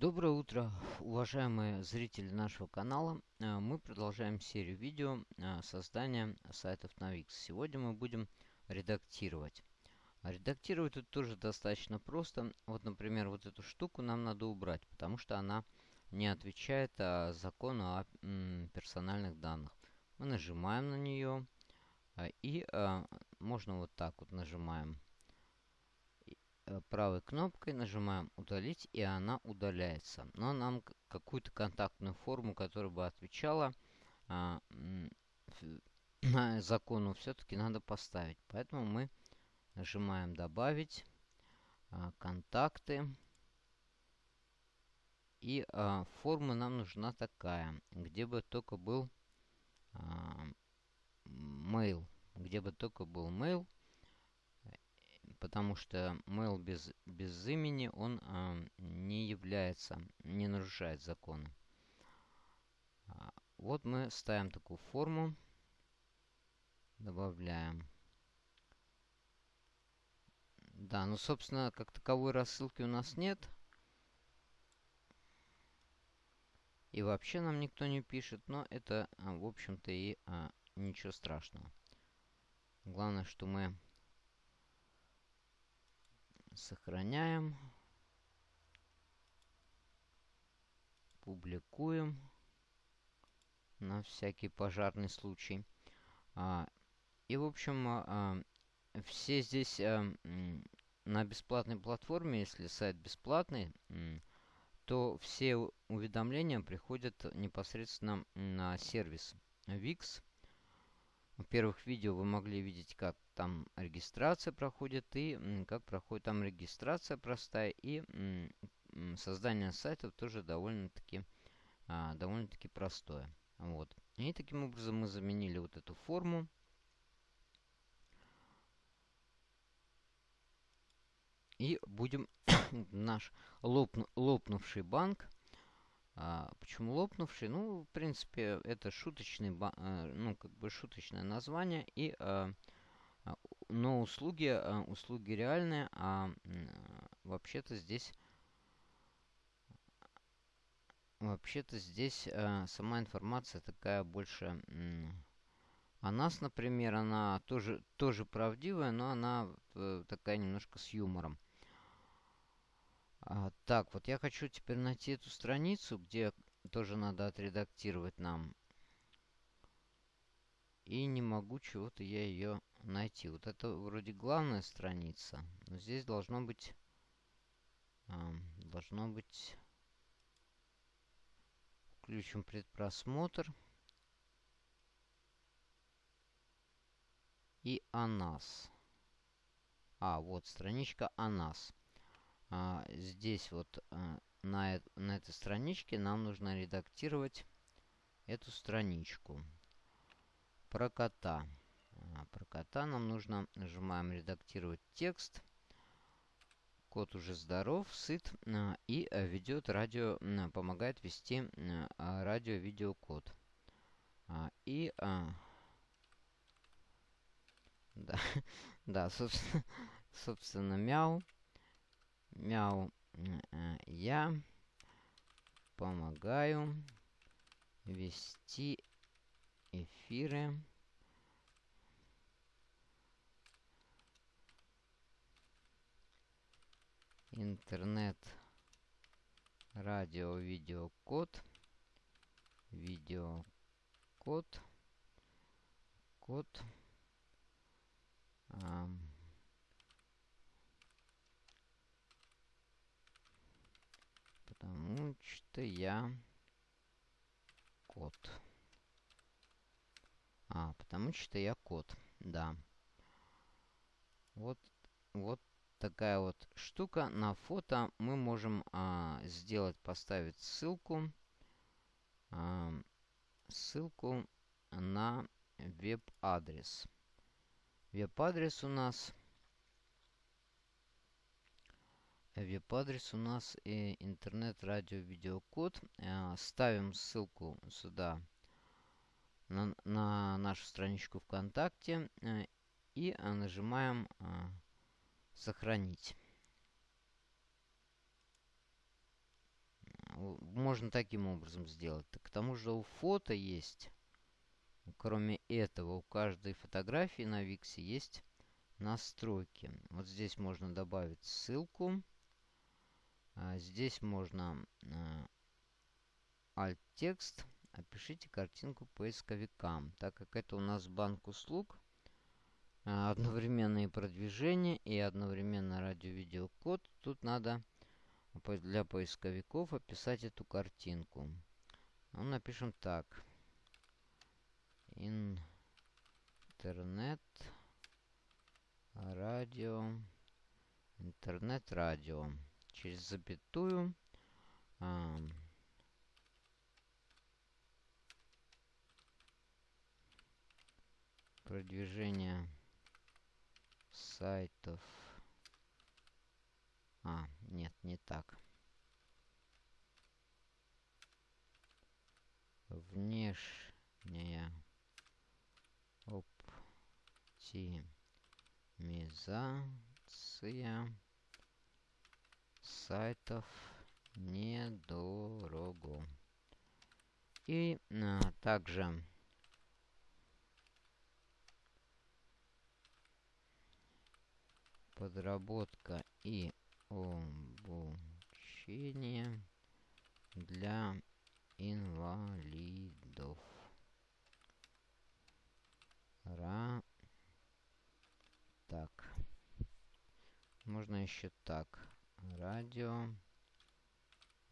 Доброе утро, уважаемые зрители нашего канала. Э, мы продолжаем серию видео э, создания сайтов на Wix. Сегодня мы будем редактировать. Редактировать тут тоже достаточно просто. Вот, например, вот эту штуку нам надо убрать, потому что она не отвечает а, закону о персональных данных. Мы нажимаем на нее э, и можно вот так вот нажимаем правой кнопкой нажимаем удалить и она удаляется. Но нам какую-то контактную форму, которая бы отвечала а, закону, все-таки надо поставить. Поэтому мы нажимаем добавить а, контакты. И а, форма нам нужна такая, где бы только был а, mail. Где бы только был mail потому что mail без, без имени, он э, не является, не нарушает законы. А, вот мы ставим такую форму, добавляем. Да, ну, собственно, как таковой рассылки у нас нет. И вообще нам никто не пишет, но это, а, в общем-то, и а, ничего страшного. Главное, что мы Сохраняем. Публикуем. На всякий пожарный случай. А, и, в общем, а, все здесь а, на бесплатной платформе, если сайт бесплатный, то все уведомления приходят непосредственно на сервис VIX. В первых видео вы могли видеть, как там регистрация проходит и как проходит там регистрация простая и создание сайта тоже довольно-таки а, довольно-таки простое. Вот. И таким образом мы заменили вот эту форму. И будем наш лопну, лопнувший банк а, почему лопнувший? Ну, в принципе, это шуточный, а, ну, как бы шуточное название. И, а, а но услуги, а, услуги реальные, а вообще-то здесь... Вообще-то здесь а, сама информация такая больше... О нас, например, она тоже, тоже правдивая, но она э, такая немножко с юмором. А, так, вот я хочу теперь найти эту страницу, где тоже надо отредактировать нам. И не могу чего-то я ее найти. Вот это вроде главная страница. Но здесь должно быть... А, должно быть... Включим предпросмотр. И о нас. А, вот страничка о нас а, здесь вот а, на, на этой страничке нам нужно редактировать эту страничку. Про кота. А, про кота нам нужно, нажимаем редактировать текст. Кот уже здоров, сыт и ведет радио, помогает вести радио-видеокод. А, и... Да, да, собственно, собственно, мяу. Мяу. Я помогаю вести эфиры. Интернет, радио, видеокод, видеокод, код. Um, Потому что я кот. А, потому что я кот, да. Вот, вот такая вот штука. На фото мы можем а, сделать, поставить ссылку. А, ссылку на веб-адрес. Веб-адрес у нас Веб-адрес у нас и интернет-радио-видеокод. Э, ставим ссылку сюда на, на нашу страничку ВКонтакте э, и нажимаем э, «Сохранить». можно таким образом сделать. К тому же у фото есть, кроме этого, у каждой фотографии на Виксе есть настройки. Вот здесь можно добавить ссылку. А здесь можно а, alt-текст. Опишите картинку поисковикам. Так как это у нас банк услуг, а, одновременные продвижения и одновременно радио-видеокод, тут надо для поисковиков описать эту картинку. Ну, напишем так. Интернет, радио, интернет-радио. Через запятую. Продвижение сайтов а, нет, не так. Внешняя оптимизация сайтов недорого. И а, также подработка и обучение для инвалидов. Ра. Так. Можно еще так. Радио.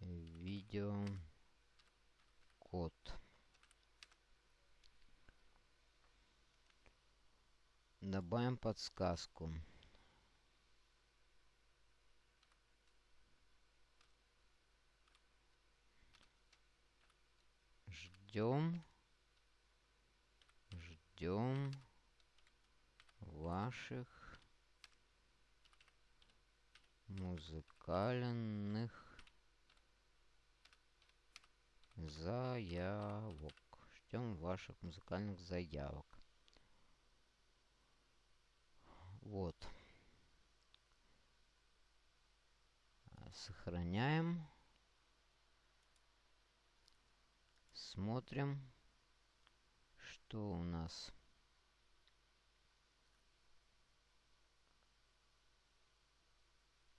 Видео. Код. Добавим подсказку. ждем, ждем ваших музыкальных заявок. Ждем ваших музыкальных заявок. Вот. Сохраняем. Смотрим, что у нас.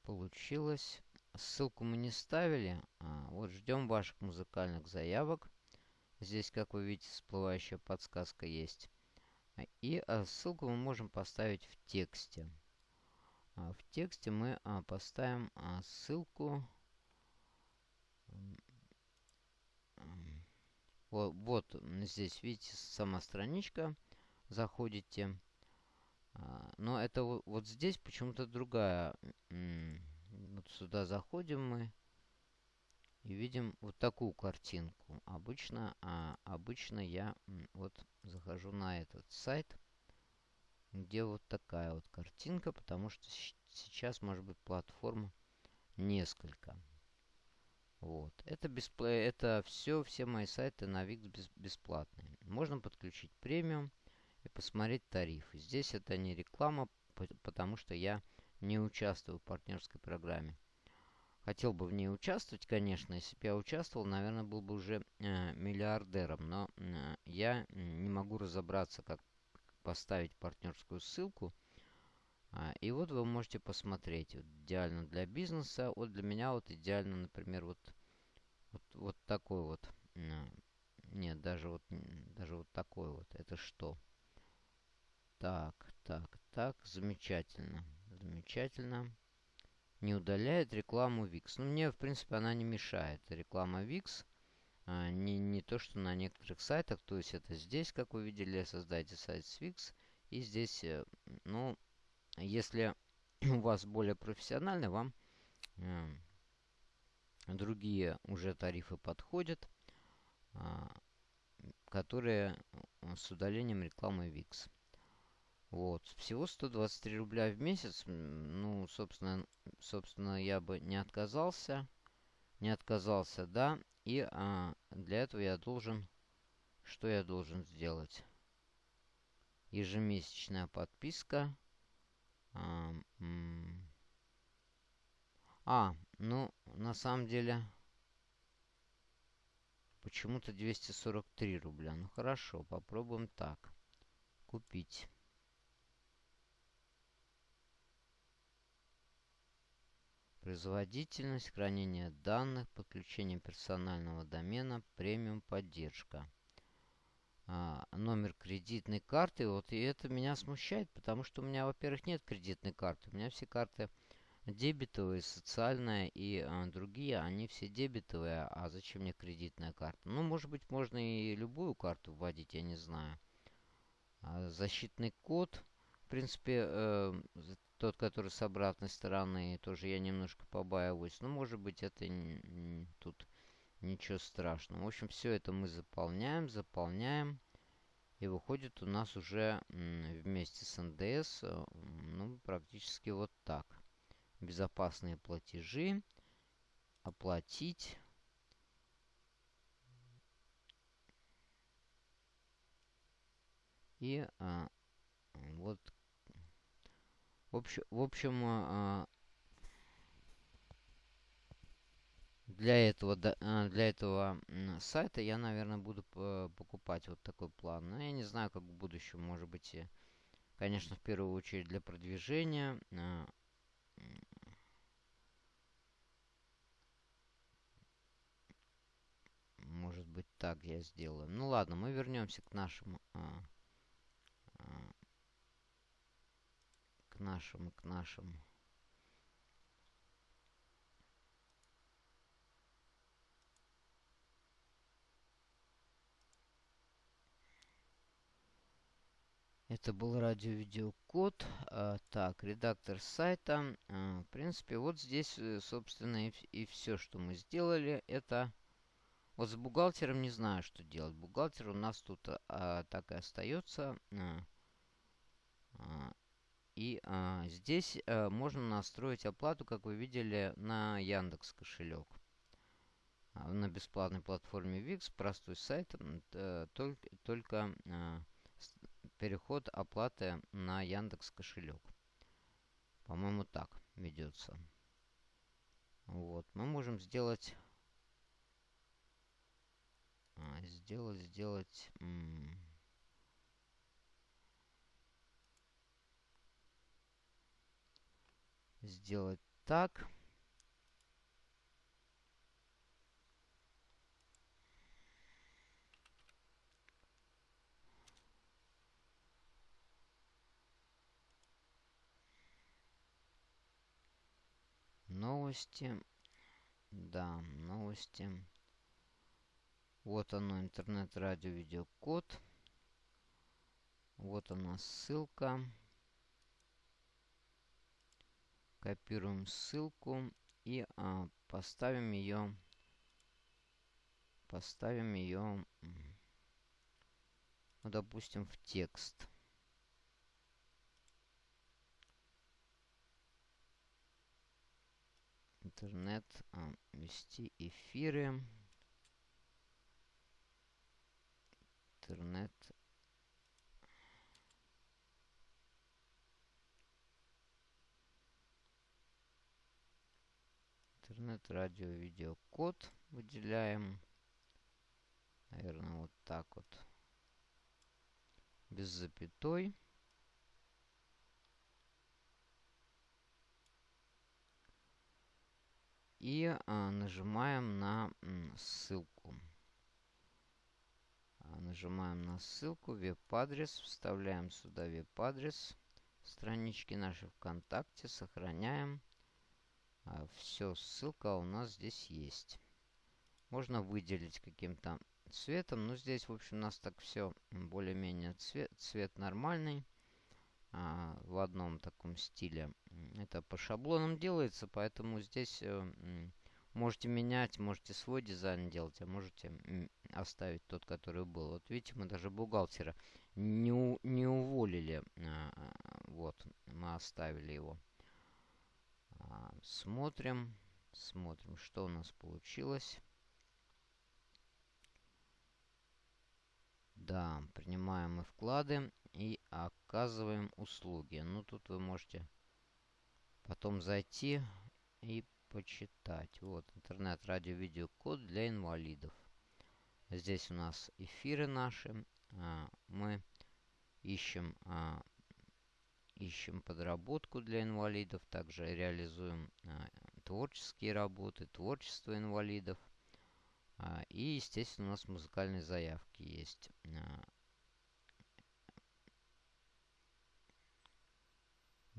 Получилось. Ссылку мы не ставили. А, вот ждем ваших музыкальных заявок. Здесь, как вы видите, всплывающая подсказка есть. И а, ссылку мы можем поставить в тексте. А, в тексте мы а, поставим а, ссылку Вот, вот здесь, видите, сама страничка. Заходите. А, но это вот, здесь почему-то другая. Вот сюда заходим мы. И видим вот такую картинку. Обычно, а, обычно я вот захожу на этот сайт, где вот такая вот картинка, потому что сейчас может быть платформа несколько. Вот. Это, беспло... это все, все мои сайты на VIX бесплатные. Можно подключить премиум и посмотреть тарифы. Здесь это не реклама, потому что я не участвую в партнерской программе. Хотел бы в ней участвовать, конечно. Если бы я участвовал, наверное, был бы уже э, миллиардером. Но э, я не могу разобраться, как поставить партнерскую ссылку. А, и вот вы можете посмотреть. Вот, идеально для бизнеса. Вот для меня вот идеально, например, вот, вот, вот такой вот. Нет, даже вот, даже вот такой вот. Это что? Так, так, так. Замечательно. Замечательно. Не удаляет рекламу VIX. Ну, мне, в принципе, она не мешает. Реклама VIX. А, не, не то, что на некоторых сайтах. То есть это здесь, как вы видели, создайте сайт с VIX. И здесь, э, ну, если у вас более профессионально, вам э, другие уже тарифы подходят, э, которые с удалением рекламы VIX. Вот. Всего 123 рубля в месяц. Ну, собственно, собственно, я бы не отказался. Не отказался, да. И а, для этого я должен... Что я должен сделать? Ежемесячная подписка. А, а, ну, на самом деле... Почему-то 243 рубля. Ну хорошо, попробуем так. Купить. Производительность, хранение данных, подключение персонального домена, премиум поддержка. А, номер кредитной карты. Вот и это меня смущает, потому что у меня, во-первых, нет кредитной карты. У меня все карты дебетовые, социальная и а, другие, они все дебетовые. А зачем мне кредитная карта? Ну, может быть, можно и любую карту вводить, я не знаю. А, защитный код, в принципе, э, тот, который с обратной стороны, тоже я немножко побаиваюсь. Но, может быть, это тут ничего страшного. В общем, все это мы заполняем, заполняем. И выходит у нас уже вместе с НДС, э, ну, практически вот так. Безопасные платежи. Оплатить. И а, вот в общем, в общем а, для этого, а, для этого сайта я, наверное, буду покупать вот такой план. Но я не знаю, как в будущем, может быть, конечно, в первую очередь для продвижения. А, может быть, так я сделаю. Ну ладно, мы вернемся к нашему к нашему, к нашему. Это был радио-видеокод. А, так, редактор сайта. А, в принципе, вот здесь, э, собственно, и, и все, что мы сделали. Это... Вот с бухгалтером не знаю, что делать. Бухгалтер у нас тут а, так и остается. А, а, и а, здесь а, можно настроить оплату, как вы видели, на Яндекс кошелек. А, на бесплатной платформе VIX, простой сайт, а, только, только а, переход оплаты на Яндекс кошелек. По-моему, так ведется. Вот, мы можем сделать... А, сделать, сделать... сделать так. Новости. Да, новости. Вот оно, интернет-радио, видеокод. Вот она ссылка. Копируем ссылку и а, поставим ее поставим ее ну, допустим в текст. Интернет а, вести эфиры. Интернет интернет, радио, видео, код выделяем. Наверное, вот так вот. Без запятой. И а, нажимаем на ссылку. А, нажимаем на ссылку, веб-адрес, вставляем сюда веб-адрес странички нашей ВКонтакте, сохраняем. А, Все, ссылка у нас здесь есть. Можно выделить каким-то цветом. Но здесь, в общем, у нас так все более-менее цвет, цвет нормальный. А, в одном таком стиле. Это по шаблонам делается, поэтому здесь э, можете менять, можете свой дизайн делать, а можете оставить тот, который был. Вот видите, мы даже бухгалтера не, не уволили. А, вот, мы оставили его. А, смотрим. Смотрим, что у нас получилось. Да, принимаем мы вклады и оказываем услуги. Ну, тут вы можете потом зайти и почитать. Вот, интернет, радио, видео, код для инвалидов. Здесь у нас эфиры наши. Мы ищем, ищем подработку для инвалидов. Также реализуем творческие работы, творчество инвалидов. И, естественно, у нас музыкальные заявки есть.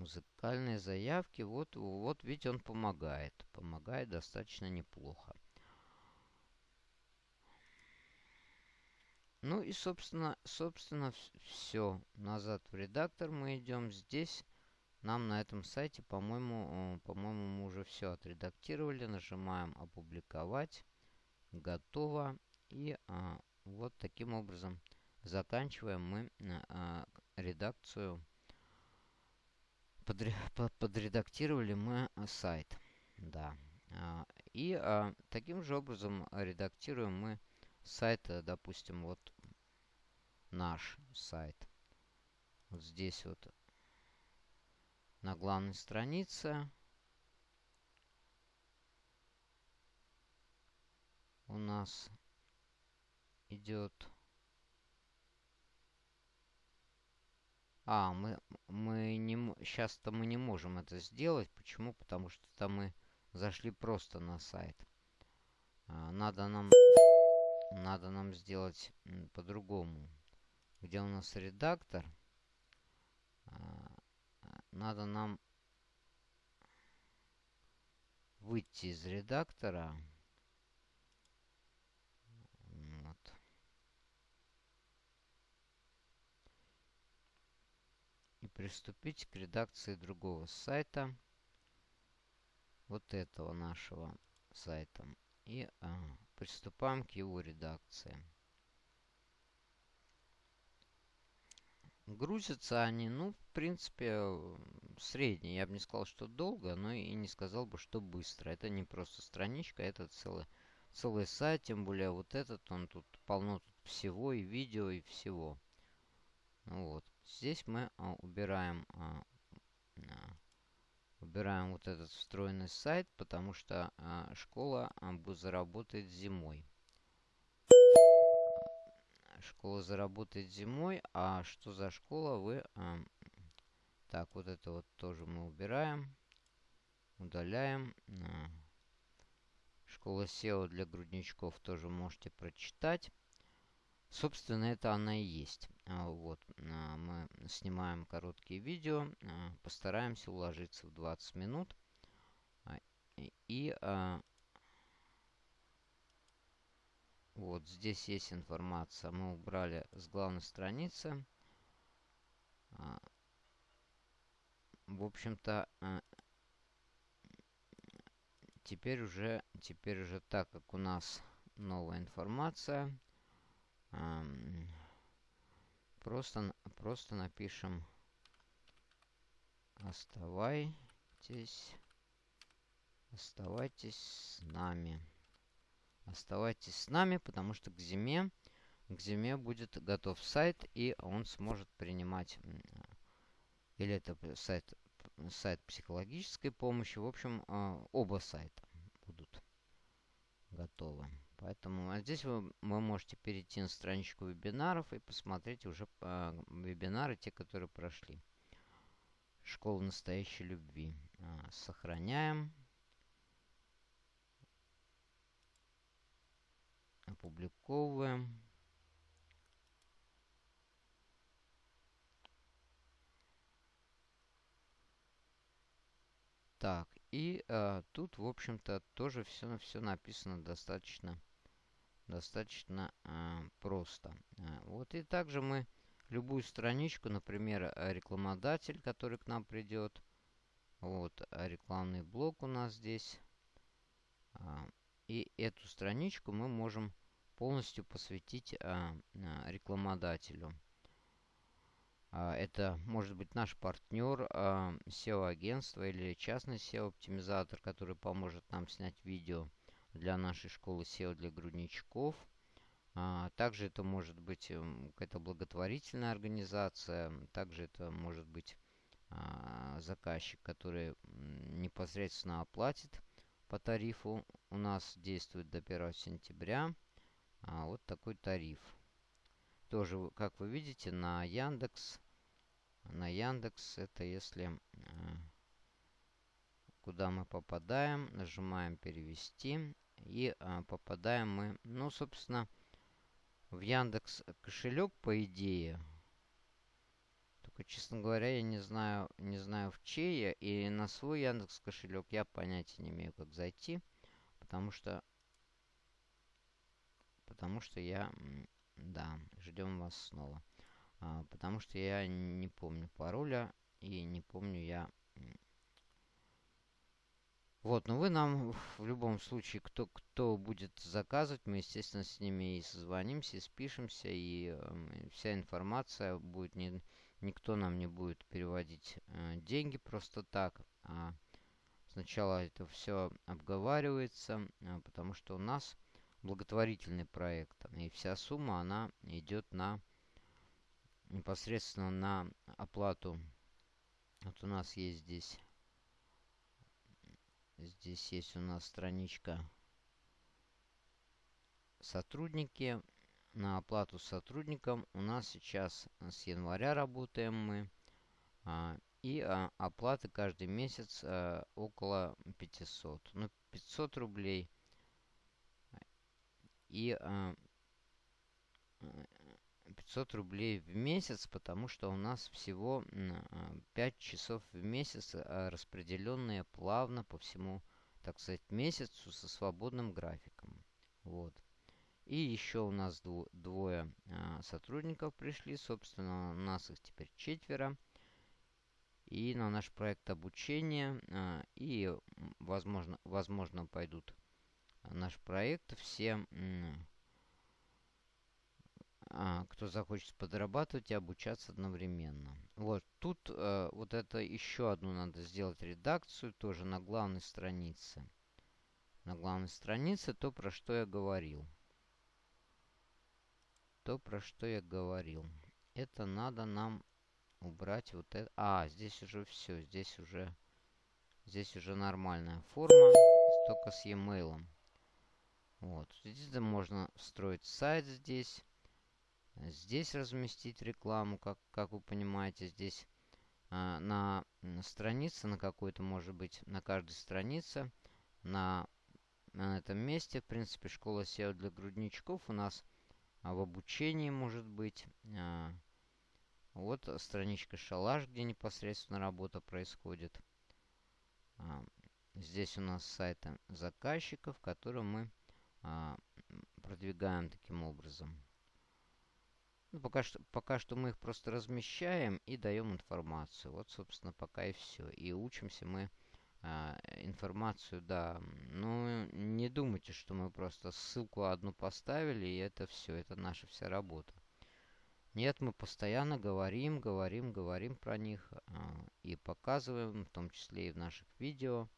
музыкальные заявки. Вот, вот ведь он помогает. Помогает достаточно неплохо. Ну и, собственно, собственно, все. Назад в редактор мы идем. Здесь нам на этом сайте, по-моему, э, по-моему, мы уже все отредактировали. Нажимаем «Опубликовать». Готово. И а, вот таким образом заканчиваем мы а, редакцию подре подредактировали мы э, сайт. Да. А, и а, таким же образом редактируем мы сайт, э, допустим, вот наш сайт. Вот здесь вот на главной странице у нас идет А, мы, мы не... Сейчас-то мы не можем это сделать. Почему? Потому что там мы зашли просто на сайт. А, надо нам... Надо нам сделать по-другому. Где у нас редактор? А, надо нам выйти из редактора. приступить к редакции другого сайта. Вот этого нашего сайта. И а, приступаем к его редакции. Грузятся они, ну, в принципе, средние. Я бы не сказал, что долго, но и не сказал бы, что быстро. Это не просто страничка, это целый, целый сайт. Тем более вот этот, он тут полно тут всего, и видео, и всего. Вот. Здесь мы а, убираем, а, а, убираем вот этот встроенный сайт, потому что а, школа а, заработает зимой. Школа заработает зимой, а что за школа вы... А, так, вот это вот тоже мы убираем. Удаляем. А, школа SEO для грудничков тоже можете прочитать. Собственно, это она и есть. А, вот, а, мы снимаем короткие видео, а, постараемся уложиться в 20 минут. И вот здесь есть информация. Мы убрали с главной страницы. В общем-то, теперь уже, теперь уже так как у нас новая информация, Просто, просто напишем Оставайтесь. Оставайтесь с нами. Оставайтесь с нами, потому что к зиме, к зиме будет готов сайт, и он сможет принимать, или это сайт, сайт психологической помощи. В общем, а, оба сайта будут готовы. Поэтому а здесь вы, вы можете перейти на страничку вебинаров и посмотреть уже э, вебинары, те, которые прошли. Школа настоящей любви. Э, сохраняем. Опубликовываем. Так, и э, тут, в общем-то, тоже все, все написано достаточно достаточно э, просто. Э, вот и также мы любую страничку, например, рекламодатель, который к нам придет. Вот рекламный блок у нас здесь. И эту страничку мы можем полностью посвятить рекламодателю. Это может быть наш партнер, SEO-агентство или частный SEO-оптимизатор, который поможет нам снять видео для нашей школы SEO для грудничков. А, также это может быть эм, какая-то благотворительная организация, также это может быть а, заказчик, который непосредственно оплатит по тарифу. У нас действует до 1 сентября. а, вот такой тариф. Тоже, как вы видите, на Яндекс. На Яндекс это если куда мы попадаем, нажимаем перевести и а, попадаем мы, ну, собственно, в Яндекс кошелек, по идее. Только, честно говоря, я не знаю, не знаю в чей и на свой Яндекс кошелек я понятия не имею, как зайти, потому что, потому что я, да, ждем вас снова, а, потому что я не помню пароля и не помню я вот, но вы нам в любом случае, кто, кто будет заказывать, мы, естественно, с ними и созвонимся, и спишемся, и э, вся информация будет, не, никто нам не будет переводить э, деньги просто так, а сначала это все обговаривается, э, потому что у нас благотворительный проект, и вся сумма, она идет на непосредственно на оплату. Вот у нас есть здесь Здесь есть у нас страничка сотрудники. На оплату сотрудникам у нас сейчас с января работаем мы. А, и а, оплаты каждый месяц а, около 500. Ну, 500 рублей. И а, 500 рублей в месяц, потому что у нас всего 5 а, часов в месяц, а, распределенные плавно по всему, так сказать, месяцу со свободным графиком. Вот. И еще у нас двое а, сотрудников пришли, собственно, у нас их теперь четверо. И на наш проект обучения, и, возможно, возможно пойдут наш проект все а, кто захочет подрабатывать и обучаться одновременно. Вот тут э, вот это еще одну надо сделать редакцию тоже на главной странице. На главной странице то, про что я говорил. То, про что я говорил. Это надо нам убрать вот это. А, здесь уже все. Здесь уже, здесь уже нормальная форма. Только с e-mail. Вот. Здесь можно встроить сайт здесь. Здесь разместить рекламу, как, как вы понимаете, здесь э, на странице, на какой-то, может быть, на каждой странице, на, на этом месте, в принципе, школа SEO для грудничков у нас а, в обучении, может быть. Э, вот страничка шалаш, где непосредственно работа происходит. Э, здесь у нас сайты заказчиков, которые мы э, продвигаем таким образом. Ну, пока, что, пока что мы их просто размещаем и даем информацию. Вот, собственно, пока и все. И учимся мы а, информацию, да. Ну, не думайте, что мы просто ссылку одну поставили, и это все. Это наша вся работа. Нет, мы постоянно говорим, говорим, говорим про них а, и показываем, в том числе и в наших видео,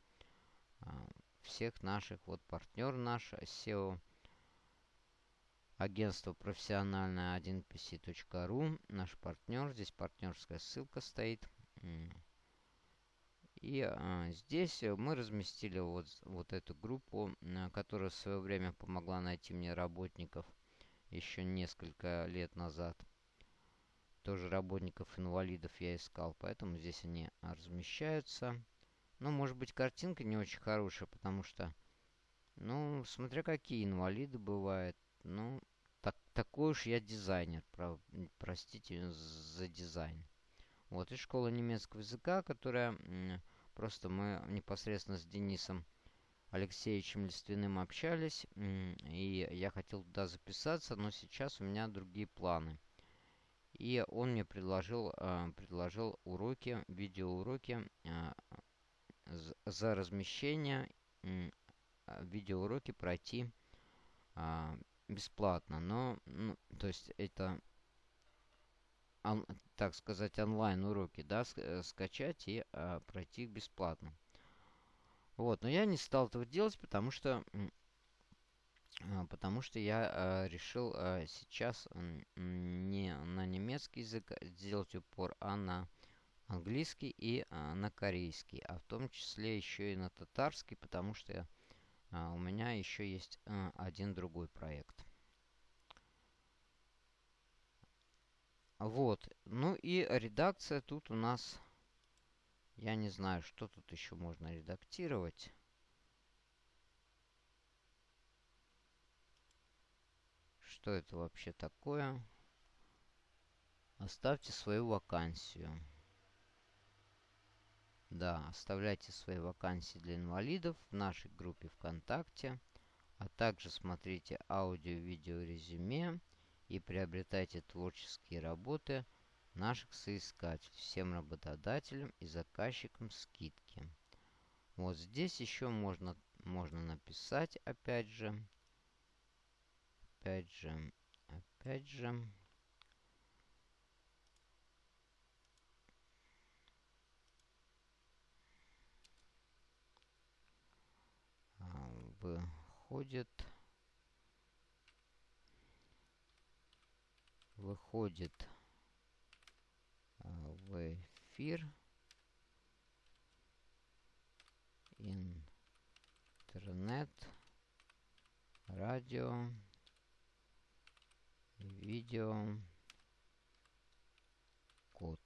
а, всех наших, вот партнер наш SEO Агентство профессиональное 1pc.ru. Наш партнер. Здесь партнерская ссылка стоит. И а, здесь мы разместили вот, вот эту группу, которая в свое время помогла найти мне работников еще несколько лет назад. Тоже работников-инвалидов я искал, поэтому здесь они размещаются. Ну, может быть, картинка не очень хорошая, потому что, ну, смотря какие инвалиды бывают. Ну, такой уж я дизайнер, про, простите за дизайн. Вот, и школа немецкого языка, которая просто мы непосредственно с Денисом Алексеевичем Лиственным общались, и я хотел туда записаться, но сейчас у меня другие планы. И он мне предложил, э, предложил уроки, видеоуроки э, за размещение, э, видеоуроки пройти бесплатно, но, ну, то есть это, он, так сказать, онлайн уроки, да, э, скачать и а, пройти их бесплатно. Вот, но я не стал этого делать, потому что, а, потому что я а, решил а, сейчас не на немецкий язык сделать упор, а на английский и а, на корейский, а в том числе еще и на татарский, потому что я а, а у меня еще есть э, один другой проект. Вот. Ну и редакция тут у нас... Я не знаю, что тут еще можно редактировать. Что это вообще такое? Оставьте свою вакансию. Да, оставляйте свои вакансии для инвалидов в нашей группе ВКонтакте, а также смотрите аудио-видео резюме и приобретайте творческие работы наших соискателей, всем работодателям и заказчикам скидки. Вот здесь еще можно, можно написать, опять же, опять же, опять же, выходит выходит а, в эфир. Интернет радио видео код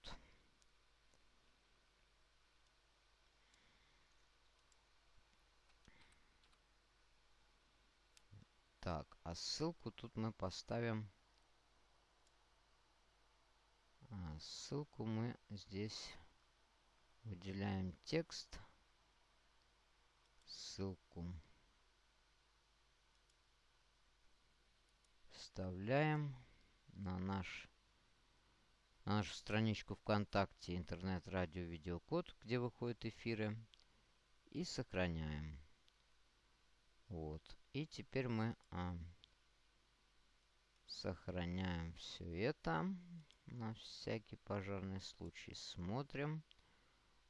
Так, а ссылку тут мы поставим... А, ссылку мы здесь выделяем текст. Ссылку. Вставляем на наш на нашу страничку ВКонтакте интернет-радио видеокод, где выходят эфиры, и сохраняем. Вот. И теперь мы а, сохраняем все это на всякий пожарный случай. Смотрим,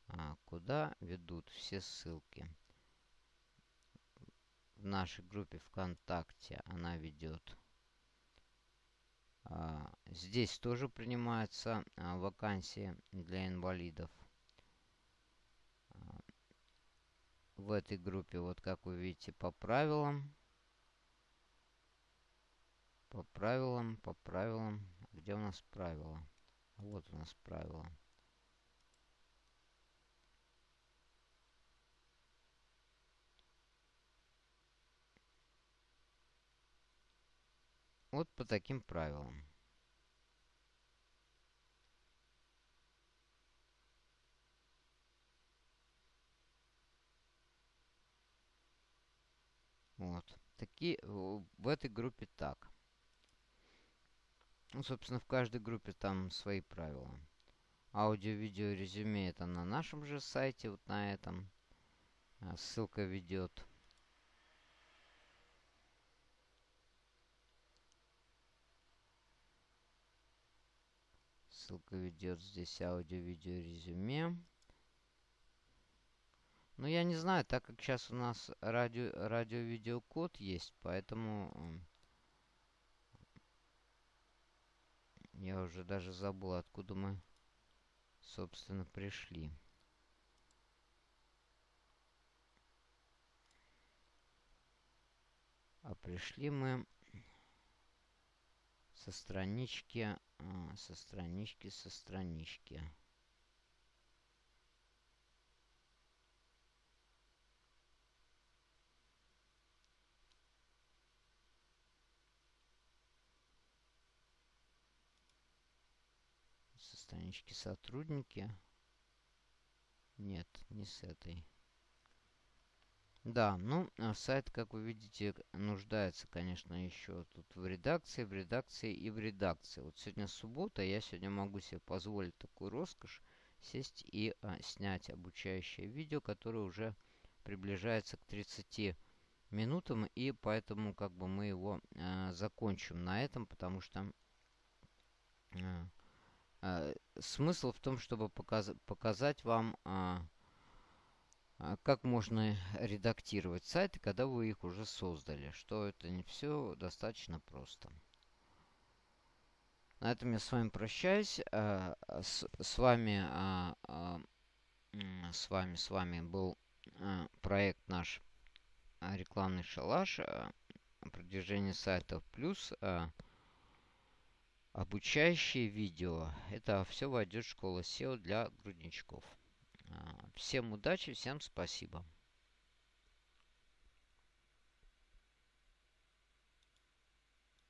а, куда ведут все ссылки. В нашей группе ВКонтакте она ведет. А, здесь тоже принимаются а, вакансии для инвалидов. В этой группе, вот как вы видите, по правилам. По правилам, по правилам. Где у нас правила? Вот у нас правила. Вот по таким правилам. Вот. Такие, в этой группе так. Ну, собственно, в каждой группе там свои правила. Аудио, видео, резюме это на нашем же сайте, вот на этом. А, ссылка ведет. Ссылка ведет здесь аудио, видео, резюме. Ну, я не знаю, так как сейчас у нас радио, радио-видеокод есть, поэтому... Я уже даже забыл, откуда мы, собственно, пришли. А пришли мы со странички, а, со странички, со странички. Странички сотрудники. Нет, не с этой. Да, ну, а сайт, как вы видите, нуждается, конечно, еще тут в редакции, в редакции и в редакции. Вот сегодня суббота, я сегодня могу себе позволить такую роскошь сесть и а, снять обучающее видео, которое уже приближается к 30 минутам, и поэтому как бы мы его а, закончим на этом, потому что а, а, смысл в том, чтобы показ показать вам, а, как можно редактировать сайты, когда вы их уже создали. Что это не все достаточно просто. На этом я с вами прощаюсь. А, с, с вами, а, а, с вами, с вами был а, проект наш а, рекламный шалаш. А, продвижение сайтов плюс. А, обучающие видео. Это все войдет в школу SEO для грудничков. А, всем удачи, всем спасибо.